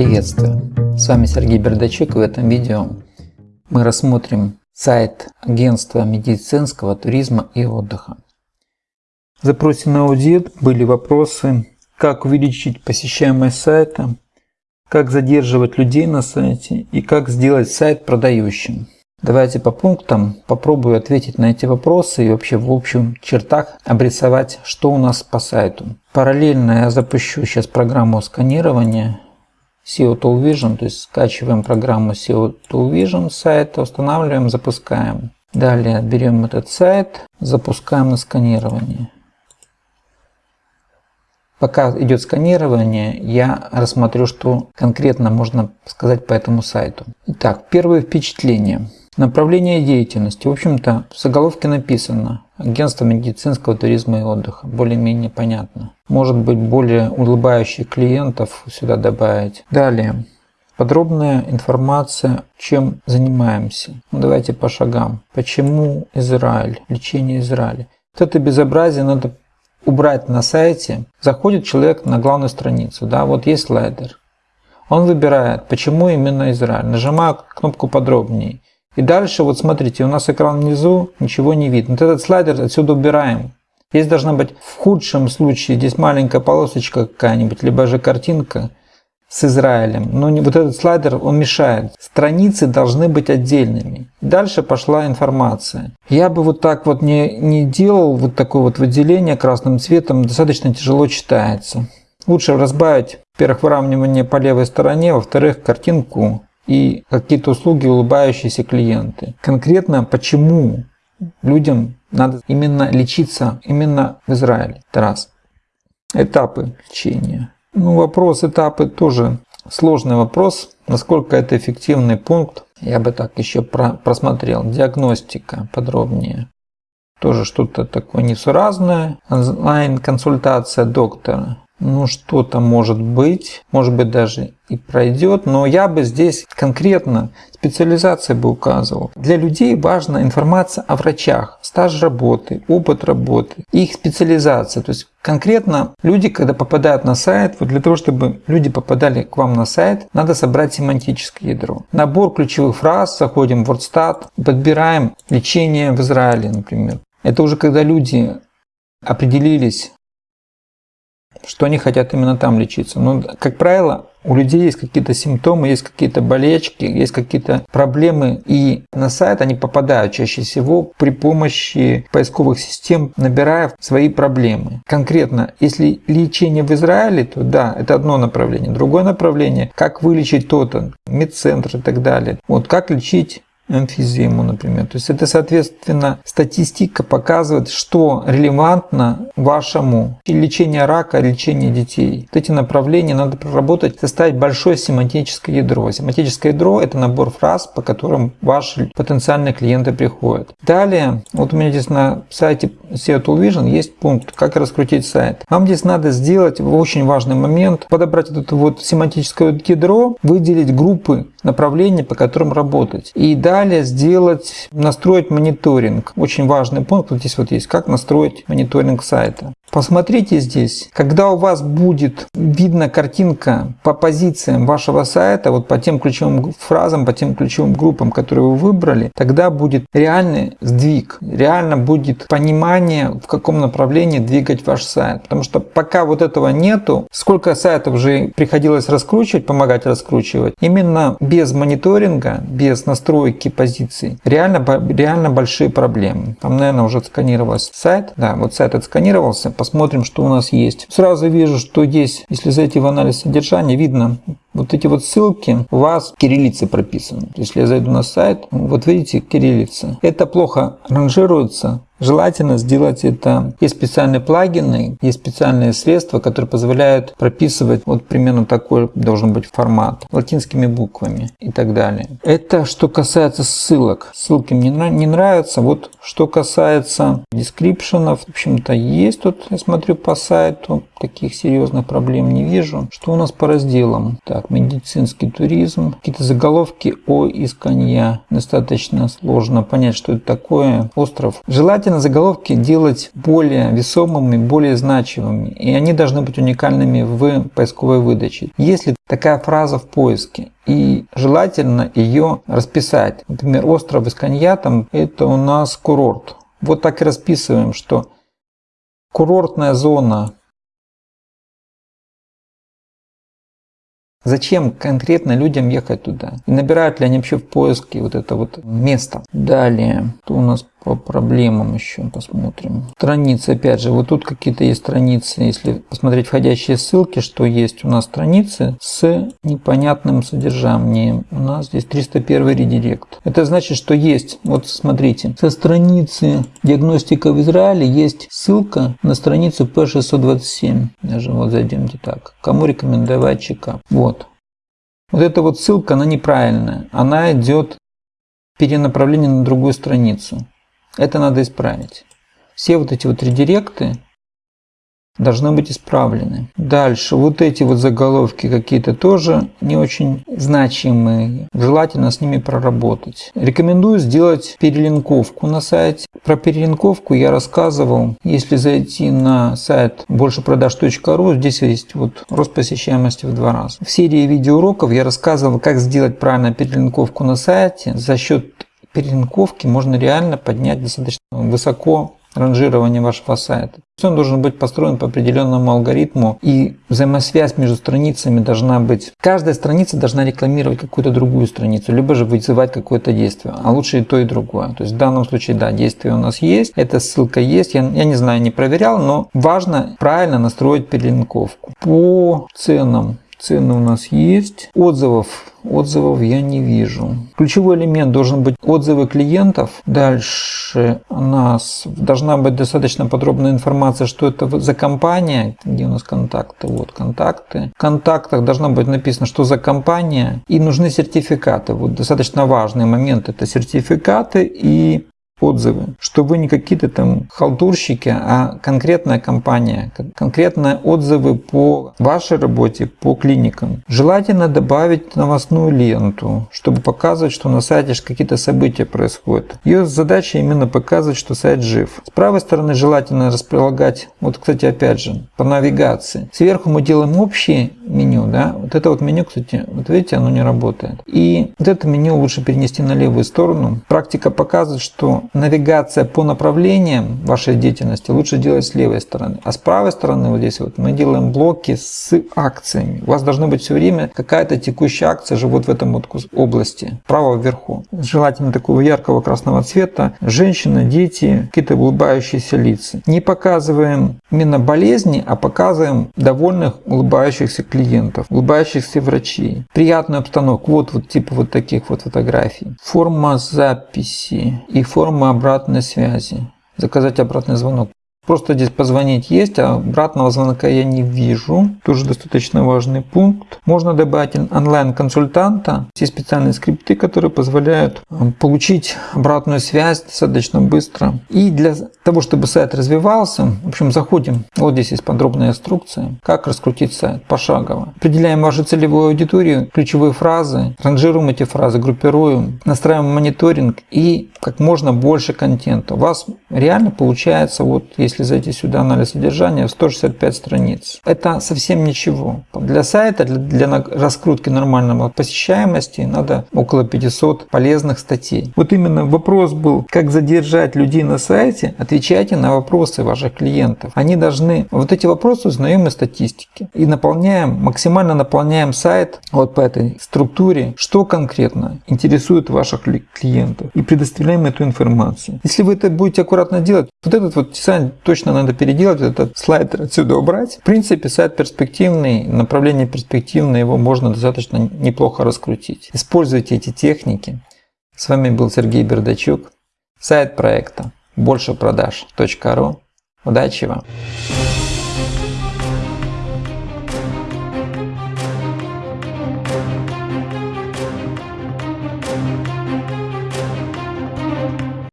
Приветствую! С вами Сергей Бердачук и в этом видео мы рассмотрим сайт агентства медицинского туризма и отдыха. В запросе на аудит были вопросы, как увеличить посещаемость сайта, как задерживать людей на сайте и как сделать сайт продающим. Давайте по пунктам попробую ответить на эти вопросы и вообще в общем чертах обрисовать, что у нас по сайту. Параллельно я запущу сейчас программу сканирования SEO Tool Vision, то есть скачиваем программу SEO Tool Vision с сайта, устанавливаем, запускаем. Далее берем этот сайт, запускаем на сканирование. Пока идет сканирование, я рассмотрю, что конкретно можно сказать по этому сайту. Итак, первые впечатления. Направление деятельности. В общем-то, в заголовке написано «Агентство медицинского туризма и отдыха». Более-менее понятно. Может быть, более улыбающих клиентов сюда добавить. Далее. Подробная информация, чем занимаемся. Ну, давайте по шагам. Почему Израиль? Лечение Израиля. Вот это безобразие надо убрать на сайте. Заходит человек на главную страницу. Да, вот есть слайдер. Он выбирает, почему именно Израиль. Нажимаю кнопку подробнее. И дальше, вот смотрите, у нас экран внизу, ничего не видно. Вот этот слайдер отсюда убираем. Здесь должна быть в худшем случае, здесь маленькая полосочка какая-нибудь, либо же картинка с Израилем. Но не, вот этот слайдер, он мешает. Страницы должны быть отдельными. Дальше пошла информация. Я бы вот так вот не, не делал вот такое вот выделение красным цветом, достаточно тяжело читается. Лучше разбавить, во-первых, выравнивание по левой стороне, во-вторых, картинку и какие-то услуги улыбающиеся клиенты. Конкретно почему людям надо именно лечиться именно в Израиле? Это. Этапы лечения. Ну, вопрос этапы тоже сложный вопрос. Насколько это эффективный пункт, я бы так еще про просмотрел. Диагностика подробнее. Тоже что-то такое несуразное. Онлайн-консультация доктора ну что-то может быть, может быть даже и пройдет, но я бы здесь конкретно специализация бы указывал. Для людей важна информация о врачах, стаж работы, опыт работы, их специализация. То есть конкретно люди, когда попадают на сайт, вот для того, чтобы люди попадали к вам на сайт, надо собрать семантическое ядро. Набор ключевых фраз, заходим в WordStat, подбираем лечение в Израиле, например. Это уже когда люди определились что они хотят именно там лечиться. Но, как правило, у людей есть какие-то симптомы, есть какие-то болечки, есть какие-то проблемы, и на сайт они попадают чаще всего при помощи поисковых систем, набирая свои проблемы. Конкретно, если лечение в Израиле, то да, это одно направление. Другое направление, как вылечить то-то, медцентр и так далее. Вот как лечить эмфизему, например. То есть это, соответственно, статистика показывает, что релевантно вашему лечению рака, лечению детей. Вот эти направления надо проработать, составить большое семантическое ядро. Семантическое ядро – это набор фраз, по которым ваши потенциальные клиенты приходят. Далее, вот у меня здесь на сайте SEO Tool Vision есть пункт «Как раскрутить сайт». Вам здесь надо сделать очень важный момент, подобрать это вот семантическое ядро, выделить группы направлений, по которым работать. И далее сделать, настроить мониторинг. Очень важный пункт вот здесь вот есть, как настроить мониторинг сайта. Посмотрите здесь, когда у вас будет видна картинка по позициям вашего сайта, вот по тем ключевым фразам, по тем ключевым группам, которые вы выбрали, тогда будет реальный сдвиг, реально будет понимание, в каком направлении двигать ваш сайт. Потому что пока вот этого нету, сколько сайтов уже приходилось раскручивать, помогать раскручивать, именно без мониторинга, без настройки позиций, реально, реально большие проблемы. Там, наверное, уже сканировался сайт, да, вот сайт отсканировался, посмотрим, что у нас есть. Сразу вижу, что здесь, если зайти в анализ содержания, видно вот эти вот ссылки у вас кириллицы прописаны. Если я зайду на сайт, вот видите, кириллица. Это плохо ранжируется Желательно сделать это. Есть специальные плагины, есть специальные средства, которые позволяют прописывать вот примерно такой должен быть формат латинскими буквами и так далее. Это что касается ссылок. Ссылки мне не нравятся. Вот что касается дескрипшенов, в общем-то есть тут, я смотрю по сайту, таких серьезных проблем не вижу. Что у нас по разделам? Так, медицинский туризм, какие-то заголовки о исканья. Достаточно сложно понять, что это такое. Остров. Желательно заголовки делать более весомыми, более значимыми, и они должны быть уникальными в поисковой выдаче. Если такая фраза в поиске, и желательно ее расписать. Например, остров Исканья, там это у нас курорт. Вот так и расписываем, что курортная зона Зачем конкретно людям ехать туда? И набирают ли они вообще в поиске вот это вот место? Далее, что у нас по проблемам еще посмотрим. Страницы, опять же, вот тут какие-то есть страницы, если посмотреть входящие ссылки, что есть у нас страницы с непонятным содержанием. У нас здесь 301 редирект. Это значит, что есть, вот смотрите, со страницы диагностика в Израиле есть ссылка на страницу P627. Даже вот зайдемте так. Кому рекомендовать чекап. Вот. Вот эта вот ссылка, она неправильная. Она идет перенаправление на другую страницу. Это надо исправить. Все вот эти вот редиректы должны быть исправлены. Дальше, вот эти вот заголовки какие-то тоже не очень значимые. Желательно с ними проработать. Рекомендую сделать перелинковку на сайте. Про перелинковку я рассказывал. Если зайти на сайт большепродаж.ру, здесь есть вот рост посещаемости в два раза. В серии видеоуроков я рассказывал, как сделать правильно перелинковку на сайте за счет перелинковки можно реально поднять достаточно высоко ранжирование вашего сайта. Он должен быть построен по определенному алгоритму, и взаимосвязь между страницами должна быть. Каждая страница должна рекламировать какую-то другую страницу, либо же вызывать какое-то действие, а лучше и то, и другое. То есть в данном случае, да, действие у нас есть, эта ссылка есть, я, я не знаю, не проверял, но важно правильно настроить перелинковку. По ценам Цены у нас есть. Отзывов отзывов я не вижу. Ключевой элемент должен быть отзывы клиентов. Дальше у нас должна быть достаточно подробная информация, что это за компания. Где у нас контакты? Вот контакты. В контактах должно быть написано, что за компания. И нужны сертификаты. Вот достаточно важный момент это сертификаты и отзывы, что вы не какие-то там халтурщики, а конкретная компания, конкретные отзывы по вашей работе, по клиникам. Желательно добавить новостную ленту, чтобы показывать, что на сайте какие-то события происходят. Ее задача именно показывать, что сайт жив. С правой стороны желательно располагать, вот кстати опять же, по навигации. Сверху мы делаем общее меню, да, вот это вот меню, кстати, вот видите, оно не работает. И вот это меню лучше перенести на левую сторону. Практика показывает, что навигация по направлениям вашей деятельности лучше делать с левой стороны. А с правой стороны вот здесь вот мы делаем блоки с акциями. У вас должно быть все время какая-то текущая акция же вот в этом вот области, право вверху. Желательно такого яркого красного цвета. Женщины, дети, какие-то улыбающиеся лица. Не показываем именно болезни, а показываем довольных улыбающихся клиентов, улыбающихся врачей. Приятную обстановку. Вот, вот типа вот таких вот фотографий. Форма записи и форма форма обратной связи. Заказать обратный звонок. Просто здесь позвонить есть, а обратного звонка я не вижу. Тоже достаточно важный пункт. Можно добавить онлайн-консультанта. Есть специальные скрипты, которые позволяют э, получить обратную связь достаточно быстро. И для того, чтобы сайт развивался, в общем, заходим. Вот здесь есть подробная инструкция, как раскрутить сайт пошагово. Определяем вашу целевую аудиторию, ключевые фразы, ранжируем эти фразы, группируем, настраиваем мониторинг и как можно больше контента. У вас реально получается, вот если если зайти сюда, анализ содержания, 165 страниц. Это совсем ничего. Для сайта, для, для раскрутки нормального посещаемости надо около 500 полезных статей. Вот именно вопрос был, как задержать людей на сайте, отвечайте на вопросы ваших клиентов. Они должны, вот эти вопросы узнаем из статистики. И наполняем, максимально наполняем сайт вот по этой структуре, что конкретно интересует ваших клиентов. И предоставляем эту информацию. Если вы это будете аккуратно делать, вот этот вот дизайн точно надо переделать, этот слайд отсюда убрать. В принципе, сайт перспективный, направление перспективное, его можно достаточно неплохо раскрутить. Используйте эти техники. С вами был Сергей Бердачук, сайт проекта большепродаж.ру. Удачи вам!